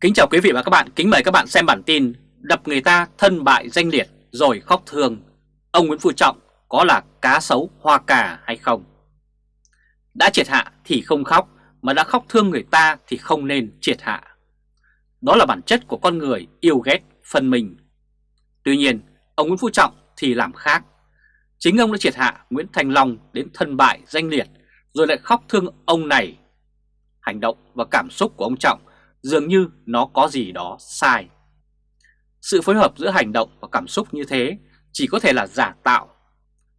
Kính chào quý vị và các bạn, kính mời các bạn xem bản tin Đập người ta thân bại danh liệt rồi khóc thương. Ông Nguyễn Phú Trọng có là cá sấu hoa cà hay không? Đã triệt hạ thì không khóc Mà đã khóc thương người ta thì không nên triệt hạ. Đó là bản chất của con người yêu ghét phân mình. Tuy nhiên ông Nguyễn Phú Trọng thì làm khác. Chính ông đã triệt hạ Nguyễn Thành Long đến thân bại danh liệt Rồi lại khóc thương ông này. Hành động và cảm xúc của ông Trọng dường như nó có gì đó sai. Sự phối hợp giữa hành động và cảm xúc như thế chỉ có thể là giả tạo.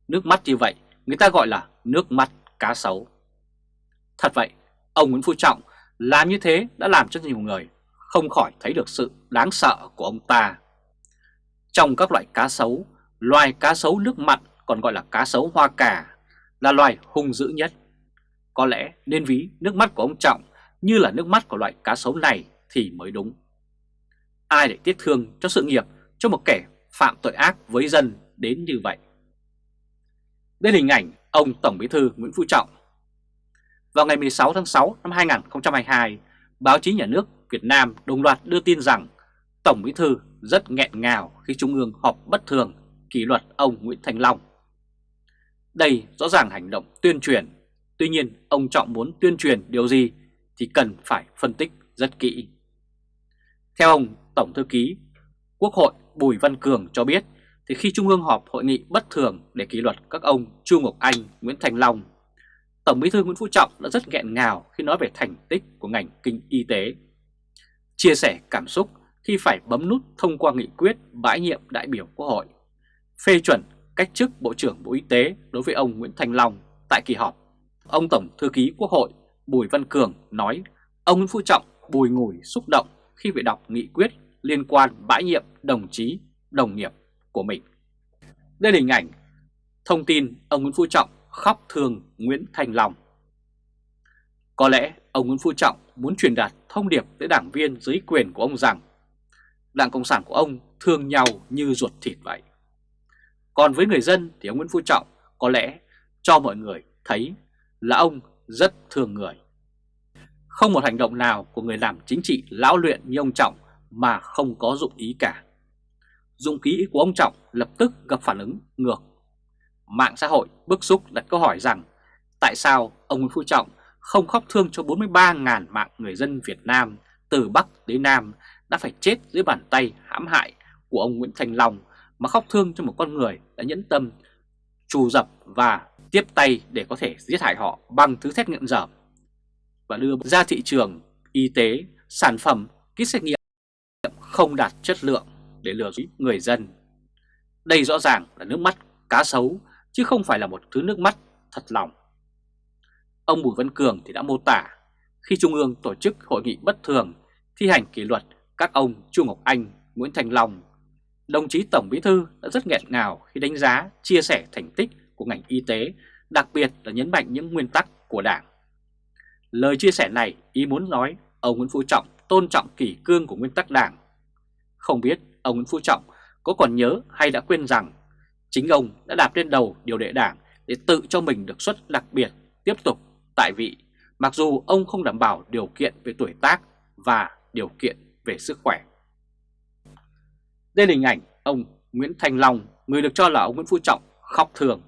Nước mắt như vậy người ta gọi là nước mắt cá sấu. Thật vậy, ông Nguyễn Phú Trọng làm như thế đã làm cho nhiều người không khỏi thấy được sự đáng sợ của ông ta. Trong các loại cá sấu, loài cá sấu nước mặn còn gọi là cá sấu hoa cà là loài hung dữ nhất. Có lẽ nên ví nước mắt của ông Trọng như là nước mắt của loại cá sấu này thì mới đúng. Ai lại tiếc thương cho sự nghiệp cho một kẻ phạm tội ác với dân đến như vậy? Đây là hình ảnh ông Tổng Bí thư Nguyễn Phú Trọng. Vào ngày 16 tháng 6 năm 2022, báo chí nhà nước Việt Nam đồng loạt đưa tin rằng Tổng Bí thư rất nghẹn ngào khi Trung ương họp bất thường kỷ luật ông Nguyễn Thành Long. Đây rõ ràng hành động tuyên truyền, tuy nhiên ông Trọng muốn tuyên truyền điều gì thì cần phải phân tích rất kỹ. Theo ông Tổng Thư ký Quốc hội Bùi Văn Cường cho biết, thì khi Trung ương họp hội nghị bất thường để kỷ luật các ông Chu Ngọc Anh, Nguyễn Thành Long, Tổng Bí thư Nguyễn Phú Trọng đã rất nghẹn ngào khi nói về thành tích của ngành kinh y tế. Chia sẻ cảm xúc khi phải bấm nút thông qua nghị quyết bãi nhiệm đại biểu Quốc hội, phê chuẩn cách chức Bộ trưởng Bộ Y tế đối với ông Nguyễn Thành Long tại kỳ họp. Ông Tổng Thư ký Quốc hội Bùi Văn Cường nói ông Nguyễn Phú Trọng bùi ngùi xúc động khi phải đọc nghị quyết liên quan bãi nhiệm đồng chí, đồng nghiệp của mình. Đây là hình ảnh thông tin ông Nguyễn Phú Trọng khóc thương Nguyễn Thành Long. Có lẽ ông Nguyễn Phú Trọng muốn truyền đạt thông điệp tới đảng viên dưới quyền của ông rằng Đảng Cộng sản của ông thương nhau như ruột thịt vậy. Còn với người dân thì ông Nguyễn Phú Trọng có lẽ cho mọi người thấy là ông rất thương người. Không một hành động nào của người làm chính trị lão luyện như ông Trọng mà không có dụng ý cả. Dụng ký của ông Trọng lập tức gặp phản ứng ngược. Mạng xã hội bức xúc đặt câu hỏi rằng tại sao ông Nguyễn Phú Trọng không khóc thương cho 43.000 mạng người dân Việt Nam từ Bắc đến Nam đã phải chết dưới bàn tay hãm hại của ông Nguyễn Thành Long mà khóc thương cho một con người đã nhẫn tâm trù dập và tiếp tay để có thể giết hại họ bằng thứ xét nghiệm dởm và đưa ra thị trường y tế sản phẩm kit xét nghiệm không đạt chất lượng để lừa dối người dân. Đây rõ ràng là nước mắt cá sấu chứ không phải là một thứ nước mắt thật lòng. Ông Bùi Văn Cường thì đã mô tả khi Trung ương tổ chức hội nghị bất thường thi hành kỷ luật các ông Chu Ngọc Anh, Nguyễn Thành Long, đồng chí Tổng Bí Thư đã rất nghẹn ngào khi đánh giá, chia sẻ thành tích của ngành y tế, đặc biệt là nhấn mạnh những nguyên tắc của Đảng. Lời chia sẻ này ý muốn nói ông Nguyễn Phú Trọng tôn trọng kỷ cương của nguyên tắc Đảng. Không biết ông Nguyễn Phú Trọng có còn nhớ hay đã quên rằng chính ông đã đạp lên đầu điều đệ Đảng để tự cho mình được suất đặc biệt tiếp tục tại vị, mặc dù ông không đảm bảo điều kiện về tuổi tác và điều kiện về sức khỏe. Đây là hình ảnh ông Nguyễn Thành Long, người được cho là ông Nguyễn Phú Trọng khóc thường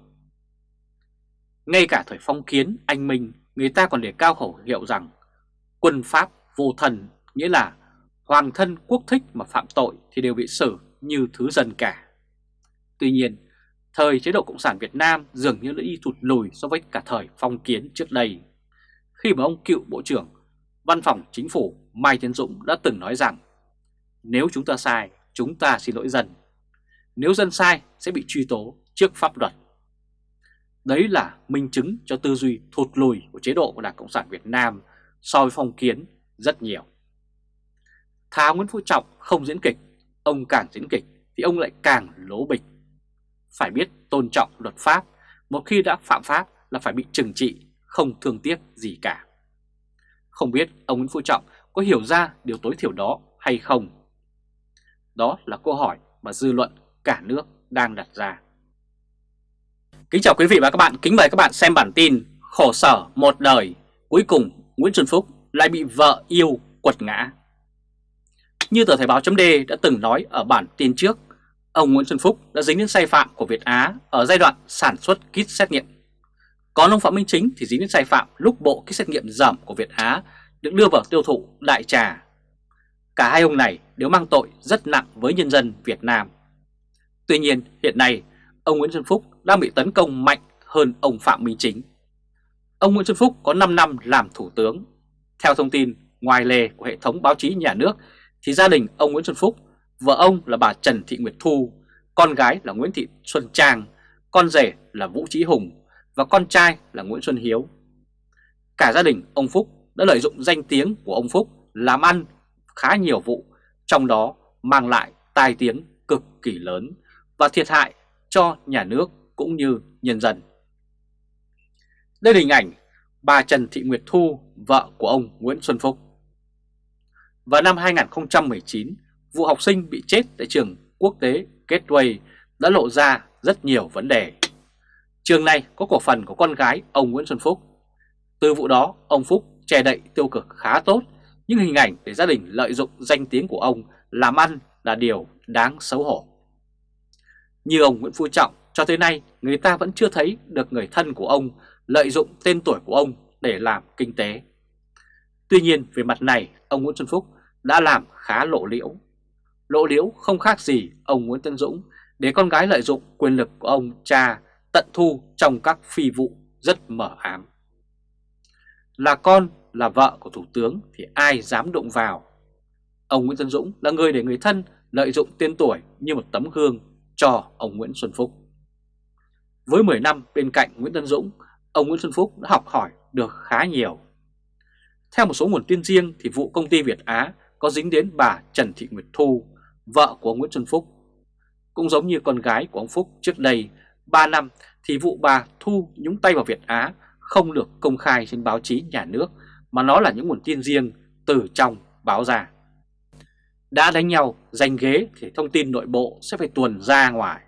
ngay cả thời phong kiến, anh Minh, người ta còn để cao khẩu hiệu rằng quân Pháp vô thần, nghĩa là hoàng thân quốc thích mà phạm tội thì đều bị xử như thứ dân cả. Tuy nhiên, thời chế độ Cộng sản Việt Nam dường như đã đi thụt lùi so với cả thời phong kiến trước đây. Khi mà ông cựu Bộ trưởng Văn phòng Chính phủ Mai Tiến Dũng đã từng nói rằng nếu chúng ta sai, chúng ta xin lỗi dân. Nếu dân sai sẽ bị truy tố trước pháp luật. Đấy là minh chứng cho tư duy thụt lùi của chế độ của Đảng Cộng sản Việt Nam so với phong kiến rất nhiều. Tháo Nguyễn Phú Trọng không diễn kịch, ông càng diễn kịch thì ông lại càng lố bịch. Phải biết tôn trọng luật pháp, một khi đã phạm pháp là phải bị trừng trị, không thương tiếc gì cả. Không biết ông Nguyễn Phú Trọng có hiểu ra điều tối thiểu đó hay không? Đó là câu hỏi mà dư luận cả nước đang đặt ra. Kính chào quý vị và các bạn, kính mời các bạn xem bản tin Khổ sở một đời, cuối cùng Nguyễn Xuân Phúc lại bị vợ yêu quật ngã. Như tờ Thời báo chấm đã từng nói ở bản tin trước, ông Nguyễn Xuân Phúc đã dính đến sai phạm của Việt Á ở giai đoạn sản xuất kit xét nghiệm. Còn ông Phạm Minh Chính thì dính đến sai phạm lúc bộ kit xét nghiệm giảm của Việt Á được đưa vào tiêu thụ đại trà. Cả hai ông này đều mang tội rất nặng với nhân dân Việt Nam. Tuy nhiên hiện nay ông Nguyễn Xuân Phúc đang bị tấn công mạnh hơn ông Phạm Minh Chính. Ông Nguyễn Xuân Phúc có 5 năm làm thủ tướng. Theo thông tin ngoài lề của hệ thống báo chí nhà nước thì gia đình ông Nguyễn Xuân Phúc, vợ ông là bà Trần Thị Nguyệt Thu, con gái là Nguyễn Thị Xuân Trang, con rể là Vũ Trí Hùng và con trai là Nguyễn Xuân Hiếu. Cả gia đình ông Phúc đã lợi dụng danh tiếng của ông Phúc làm ăn khá nhiều vụ, trong đó mang lại tai tiếng cực kỳ lớn và thiệt hại cho nhà nước cũng như nhân dân. Đây là hình ảnh bà Trần Thị Nguyệt Thu, vợ của ông Nguyễn Xuân Phúc. Vào năm 2019, vụ học sinh bị chết tại trường quốc tế Gateway đã lộ ra rất nhiều vấn đề. Trường này có cổ phần của con gái ông Nguyễn Xuân Phúc. Từ vụ đó, ông Phúc che đậy tiêu cực khá tốt, những hình ảnh để gia đình lợi dụng danh tiếng của ông làm ăn là điều đáng xấu hổ. Như ông Nguyễn Phú Trọng, cho tới nay người ta vẫn chưa thấy được người thân của ông lợi dụng tên tuổi của ông để làm kinh tế. Tuy nhiên về mặt này, ông Nguyễn Xuân Phúc đã làm khá lộ liễu. Lộ liễu không khác gì ông Nguyễn Tân Dũng để con gái lợi dụng quyền lực của ông cha tận thu trong các phi vụ rất mở ám. Là con, là vợ của Thủ tướng thì ai dám đụng vào. Ông Nguyễn Tân Dũng là người để người thân lợi dụng tên tuổi như một tấm gương cho ông Nguyễn Xuân Phúc. Với 10 năm bên cạnh Nguyễn Tân Dũng, ông Nguyễn Xuân Phúc đã học hỏi được khá nhiều. Theo một số nguồn tin riêng thì vụ công ty Việt Á có dính đến bà Trần Thị Nguyệt Thu, vợ của ông Nguyễn Xuân Phúc. Cũng giống như con gái của ông Phúc trước đây, 3 năm thì vụ bà Thu nhúng tay vào Việt Á không được công khai trên báo chí nhà nước mà nó là những nguồn tin riêng từ trong báo ra. Đã đánh nhau giành ghế thì thông tin nội bộ sẽ phải tuồn ra ngoài.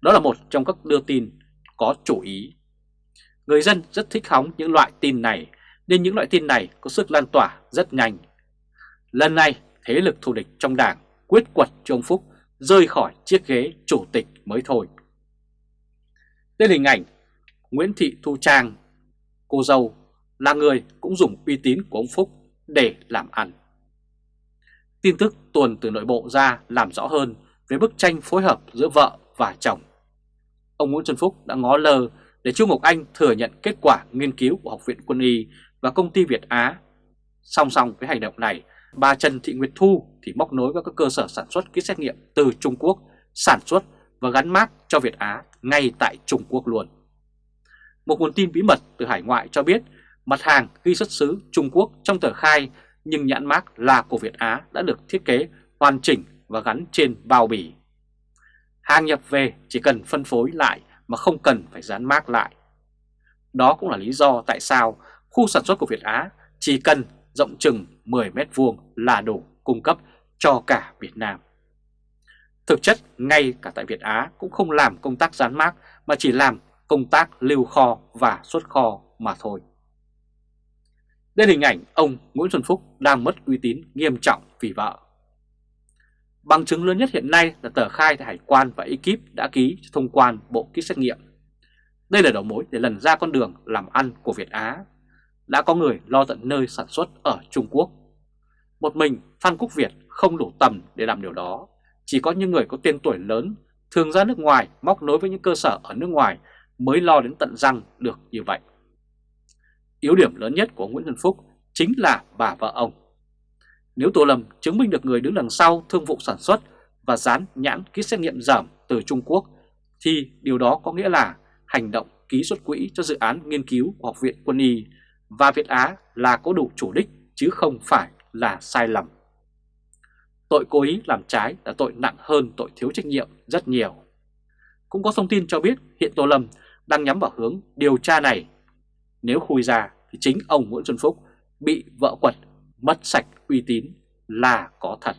Đó là một trong các đưa tin có chủ ý. Người dân rất thích hóng những loại tin này nên những loại tin này có sức lan tỏa rất nhanh. Lần này thế lực thù địch trong đảng quyết quật cho ông Phúc rơi khỏi chiếc ghế chủ tịch mới thôi. Đây là hình ảnh Nguyễn Thị Thu Trang, cô dâu là người cũng dùng uy tín của ông Phúc để làm ăn. Tin tức tuần từ nội bộ ra làm rõ hơn về bức tranh phối hợp giữa vợ và chồng. Ông Nguyễn Xuân Phúc đã ngó lơ để Chu Ngọc Anh thừa nhận kết quả nghiên cứu của Học viện Quân y và công ty Việt Á. Song song với hành động này, bà Trần Thị Nguyệt Thu thì móc nối với các cơ sở sản xuất kit xét nghiệm từ Trung Quốc sản xuất và gắn mát cho Việt Á ngay tại Trung Quốc luôn. Một nguồn tin bí mật từ hải ngoại cho biết mặt hàng ghi xuất xứ Trung Quốc trong tờ khai, nhưng nhãn mác là của Việt Á đã được thiết kế hoàn chỉnh và gắn trên bao bì. Hàng nhập về chỉ cần phân phối lại mà không cần phải dán mác lại. Đó cũng là lý do tại sao khu sản xuất của Việt Á chỉ cần rộng chừng 10 mét vuông là đủ cung cấp cho cả Việt Nam. Thực chất, ngay cả tại Việt Á cũng không làm công tác dán mác, mà chỉ làm công tác lưu kho và xuất kho mà thôi. Đây hình ảnh ông Nguyễn Xuân Phúc đang mất uy tín nghiêm trọng vì vợ. Bằng chứng lớn nhất hiện nay là tờ khai tại Hải quan và ekip đã ký thông quan bộ kit xét nghiệm. Đây là đầu mối để lần ra con đường làm ăn của Việt Á. Đã có người lo tận nơi sản xuất ở Trung Quốc. Một mình Phan Quốc Việt không đủ tầm để làm điều đó. Chỉ có những người có tên tuổi lớn, thường ra nước ngoài, móc nối với những cơ sở ở nước ngoài mới lo đến tận răng được như vậy. Yếu điểm lớn nhất của Nguyễn Xuân Phúc chính là bà vợ ông. Nếu Tô Lâm chứng minh được người đứng đằng sau thương vụ sản xuất và dán nhãn ký xét nghiệm giảm từ Trung Quốc, thì điều đó có nghĩa là hành động ký xuất quỹ cho dự án nghiên cứu của Học viện Quân y và Việt Á là có đủ chủ đích chứ không phải là sai lầm. Tội cố ý làm trái là tội nặng hơn tội thiếu trách nhiệm rất nhiều. Cũng có thông tin cho biết hiện Tô Lâm đang nhắm vào hướng điều tra này. Nếu khui ra thì chính ông Nguyễn Xuân Phúc bị vợ quật, mất sạch uy tín là có thật.